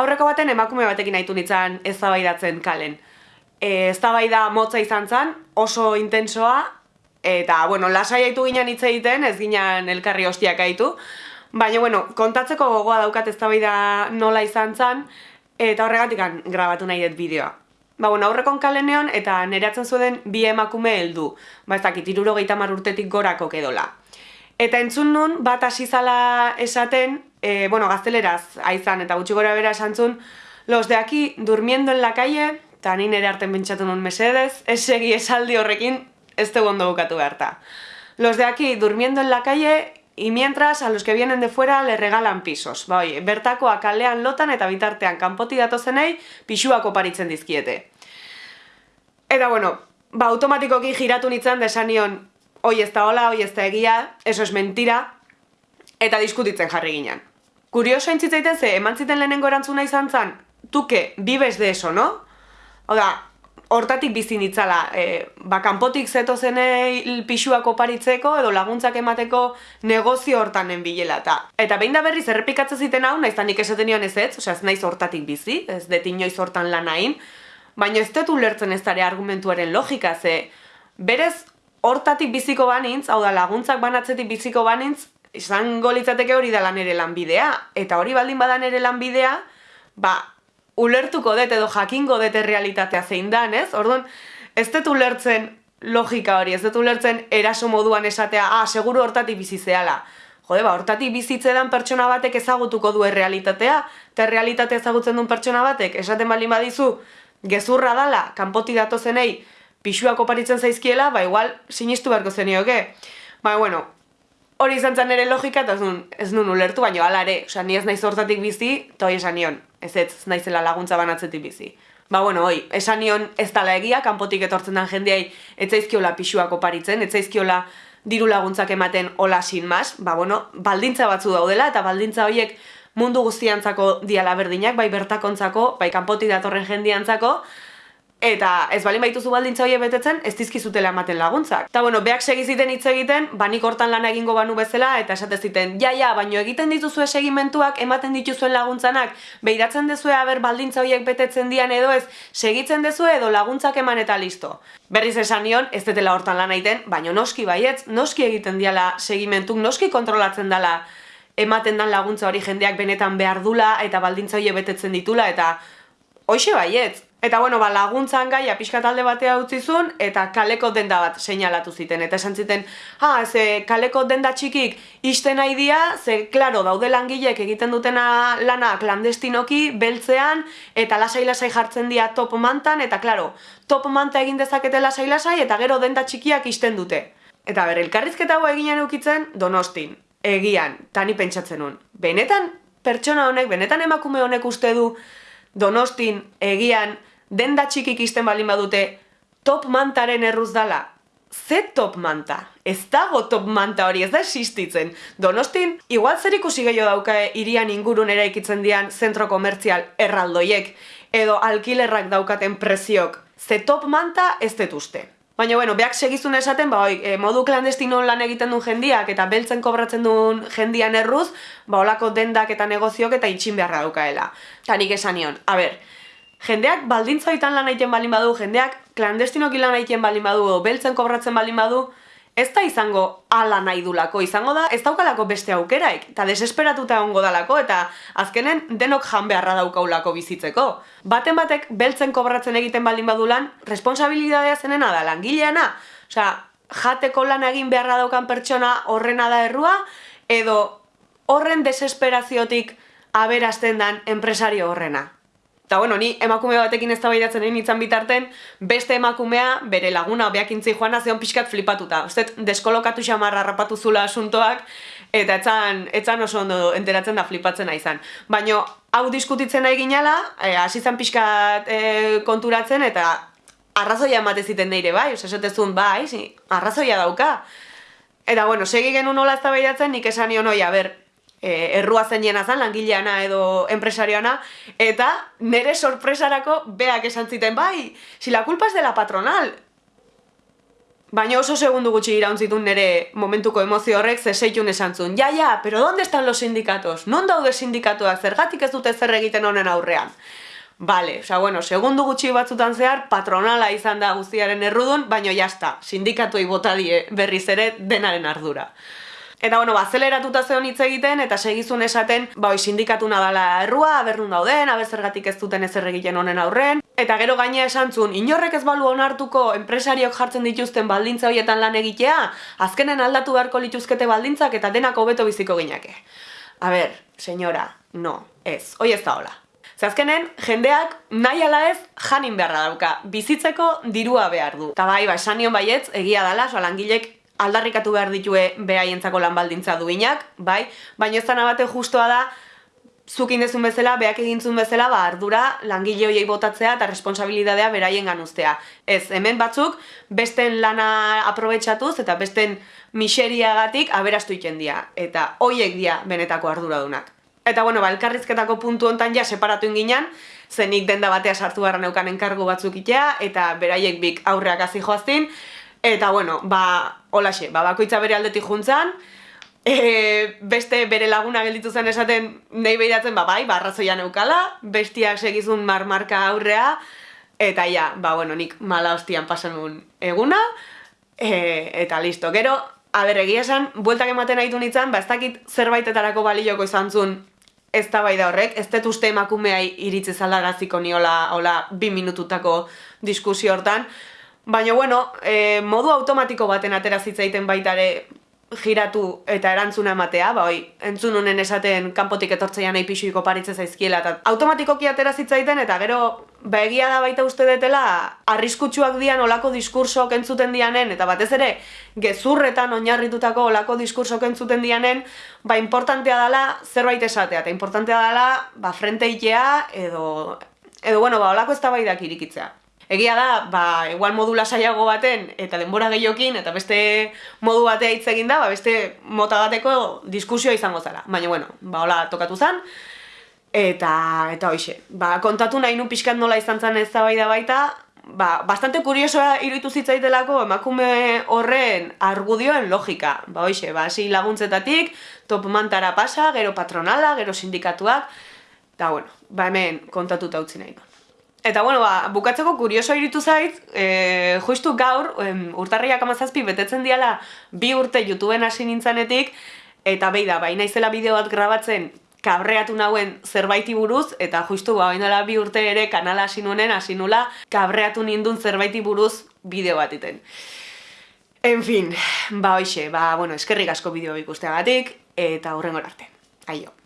Aurreko baten emakume batekin nahitu nintzen eztabaidatzen kalen. E, eztabaida motza izan zen, oso intensoa, eta, bueno, lasai haitu ginen hitz egiten, ez ginen elkarri hostiak haitu. Baina, bueno, kontatzeko gogoa daukat eztabaida nola izan zen, eta horregatik grabatu nahi dut bideoa. Ba, bueno, aurrekon kaleneon eta neratzen zuen bi emakume heldu. Ba, ez dakit, iruro urtetik gorako kedola. Eta entzun nun, bat asizala esaten, e, bueno, gazteleraz aizan eta gutxi gora bera esan zun, los de aquí durmiendo en la calle, eta nire ere arten bentsatu nun mesedez, ez segi esaldi horrekin, ez te ondo bukatu beharta. Los de aquí durmiendo en la calle, y mientras a los que vienen de fuera le regalan pisos. Ba, oi, bertakoa kalean lotan eta bitartean kanpoti datozenei pisuak oparitzen dizkiete. Eta bueno, ba, automatikoki giratu nintzen desanion, oi ez da hola, oi ez da egia, eso es mentira, eta diskutitzen jarri ginen. Kurioso entzitzaiten ze, eman ziten lehenengo erantzuna izan zen, tuke, bibes de eso, no? Oda, hortatik bizi nitzala, e, ba, kanpotik zeto zenei pixuak oparitzeko edo laguntzak emateko negozio hortan bilela eta eta behin da berriz errepikatzen ziten hau, naiz nik esaten nion ez ez, osea ez naiz hortatik bizi, ez dut inoiz hortan lan hain, baina ez dut ulertzen ez dara argumentuaren logika, ze berez hortatik biziko banintz, hau da laguntzak banatzetik biziko banintz, izango litzateke hori da lan ere lanbidea, eta hori baldin badan ere lanbidea, ba, ulertuko dut edo jakingo dut realitatea zein dan, ez? Orduan, ez dut ulertzen logika hori, ez dut ulertzen eraso moduan esatea, ah, seguru hortatik bizizeala. Jode, ba, hortatik bizitzean pertsona batek ezagutuko du realitatea, eta realitatea ezagutzen duen pertsona batek, esaten baldin badizu, gezurra dala, kanpoti datozenei, pixuak oparitzen zaizkiela, ba, igual, sinistu beharko zenioke. Ba, bueno, hori izan zen ere logika, eta ez nun, ez ulertu, baina ala ere, oza, ni ez naiz hortatik bizi, eta hoi esan nion, ez ez naizela laguntza banatzetik bizi. Ba, bueno, hoi, esan nion ez tala egia, kanpotik etortzen den jendeai, ez zaizkiola pixuak oparitzen, ez zaizkiola diru laguntzak ematen hola sin mas, ba, bueno, baldintza batzu daudela, eta baldintza horiek mundu guztiantzako diala berdinak, bai bertakontzako, bai kanpotik datorren jendiantzako, Eta ez bali baituzu baldintza hori betetzen, ez dizkizutela ematen laguntzak. Eta bueno, beak segiziten hitz egiten, banik hortan lan egingo banu bezala, eta esate ziten, ja, ja, baino egiten dituzue segimentuak, ematen dituzuen laguntzanak, behiratzen dezue haber baldintza horiek betetzen dian edo ez, segitzen dezue edo laguntzak eman eta listo. Berriz esan nion, ez detela hortan lan egiten, baino noski baietz, noski egiten diala segimentuk, noski kontrolatzen dela ematen dan laguntza hori jendeak benetan behar dula, eta baldintza horiek betetzen ditula, eta hoxe baietz, Eta bueno, ba, laguntzan gaia pixka talde batea utzi zuen, eta kaleko denda bat seinalatu ziten. Eta esan ziten, ha, ze kaleko denda txikik isten nahi dia, ze, klaro, daude langilek egiten dutena lana klandestinoki, beltzean, eta lasai-lasai jartzen dia top mantan, eta klaro, top manta egin dezakete lasai-lasai, eta gero denda txikiak isten dute. Eta ber, elkarrizketa hau eginen eukitzen, donostin, egian, tani pentsatzen nun. Benetan, pertsona honek, benetan emakume honek uste du, donostin, egian, denda txikik izten balin badute, top mantaren erruz dala. Ze top manta? Ez dago top manta hori, ez da existitzen. Donostin, igual zer ikusi gehiago dauka irian ingurun eraikitzen dian zentro komertzial erraldoiek, edo alkilerrak daukaten preziok. Ze top manta ez detuzte. Baina, bueno, beak segizun esaten, ba, oi, e, modu klandestino lan egiten duen jendiak eta beltzen kobratzen duen jendian erruz, ba, olako dendak eta negoziok eta itxin beharra daukaela. Ta nik esan nion, a ber, jendeak baldintzoitan lan egiten balin badu, jendeak klandestinoki lan egiten balin badu, beltzen kobratzen balin badu, ez da izango ala nahi dulako, izango da ez daukalako beste aukeraik, eta desesperatuta ongo dalako, eta azkenen denok jan beharra daukaulako bizitzeko. Baten batek beltzen kobratzen egiten baldin badu lan, responsabilidadea zenena da langileana, osea, jateko lan egin beharra daukan pertsona horrena da errua, edo horren desesperaziotik aberazten dan enpresario horrena. Eta bueno, ni emakume batekin ez tabaidatzen egin itzan bitarten, beste emakumea, bere laguna, beak intzi joan, zeon pixkat flipatuta. Uztet, deskolokatu xamarra rapatu zula asuntoak, eta etzan, etzan oso ondo enteratzen da flipatzen izan. Baina, hau diskutitzen nahi ginala, e, asizan pixkat e, konturatzen, eta arrazoia emate ziten deire, bai? Osa, esatezun, bai, arrazoia dauka. Eta, bueno, segi genuen nola ez tabaidatzen, nik esan nion, oi, ber, e, errua zen jena zan, langileana edo empresarioana, eta nere sorpresarako beak esan ziten, bai, si la culpa es de la patronal. Baina oso segundu gutxi irauntzitun nire momentuko emozio horrek zeseitun esan zuen. Ja, ja, pero donde están los sindikatos? Non daude sindikatuak zergatik ez dute zer egiten honen aurrean? Bale, osea, bueno, segundu gutxi batzutan zehar, patronala izan da guztiaren errudun, baina jazta, sindikatuei bota die berriz ere denaren ardura. Eta bueno, ba, zeon hitz egiten, eta segizun esaten, ba, oi, sindikatuna dala errua, abernun dauden, aber zergatik ez duten ezer egiten honen aurren. Eta gero gaina esan zuen, inorrek ez balu onartuko enpresariok jartzen dituzten baldintza horietan lan egitea, azkenen aldatu beharko lituzkete baldintzak eta denak hobeto biziko gineke. A ber, senyora, no, ez, hoi ez da hola. Zazkenen, jendeak nahi ala ez janin beharra dauka, bizitzeko dirua behar du. Eta bai, ba, esan nion baietz, egia dala, soa langilek aldarrikatu behar ditue behaientzako lan baldintza duinak, bai, baina ez bate justoa da, zuk indezun bezala, beak egintzun bezala, ba, ardura langile hoiei botatzea eta responsabilidadea beraien ganuztea. Ez, hemen batzuk, besten lana aprobetsatuz eta besten miseriagatik aberastu ikendia. Eta hoiek dia benetako arduradunak. Eta bueno, ba, elkarrizketako puntu hontan ja separatu inginan, zenik denda batea sartu barra neukan enkargu batzuk itea, eta beraiek bik aurreak hazi joaztin, eta bueno, ba, holaxe, ba, bakoitza bere aldetik juntzan, e, beste bere laguna gelditu zen esaten nahi behiratzen, ba, bai, barrazoia neukala, bestiak segizun marmarka aurrea, eta ja, ba, bueno, nik mala hostian pasan eguna, e, eta listo. Gero, a ber, egia esan, bueltak ematen nahi nintzen, ba, ez dakit zerbaitetarako balioko izan zuen ez da bai da horrek, ez dut uste emakumea iritzi zalagaziko niola, hola, bi minututako diskusio hortan, Baina, bueno, e, modu automatiko baten atera zitzaiten baitare giratu eta erantzuna ematea, ba, oi, entzun honen esaten kanpotik etortzeian nahi pixuiko paritze zaizkiela, eta automatikoki atera zitzaiten, eta gero, ba, egia da baita uste detela, arriskutsuak dian olako diskursok entzuten dianen, eta batez ere, gezurretan oinarritutako olako diskursok entzuten dianen, ba, importantea dela zerbait esatea, eta importantea dela, ba, frente itea, edo, edo, bueno, ba, olako ez da irikitzea. Egia da, ba, igual modu lasaiago baten eta denbora gehiokin eta beste modu batea hitz egin da, ba, beste mota bateko diskusioa izango zara. Baina bueno, ba hola tokatu zen. Eta eta hoize, ba, kontatu nahi nu pixkat nola izan zen ez da baita, ba, bastante kuriosoa iruditu zitzaitelako emakume horren argudioen logika. Ba, hoize, ba, hasi laguntzetatik, top mantara pasa, gero patronala, gero sindikatuak, eta bueno, ba hemen kontatuta utzi nahi Eta bueno, ba, bukatzeko kurioso iritu zait, e, justu gaur, em, urtarriak amazazpi betetzen diala bi urte YouTubeen hasi nintzanetik, eta behi da, baina izela bideo bat grabatzen kabreatu nauen zerbaiti buruz, eta justu ba, baina bi urte ere kanala hasi nuenen, hasi nula, kabreatu nindun zerbaiti buruz bideo bat iten. En fin, ba hoxe, ba, bueno, eskerrik asko bideo ikusteagatik, eta hurrengor arte. Aio.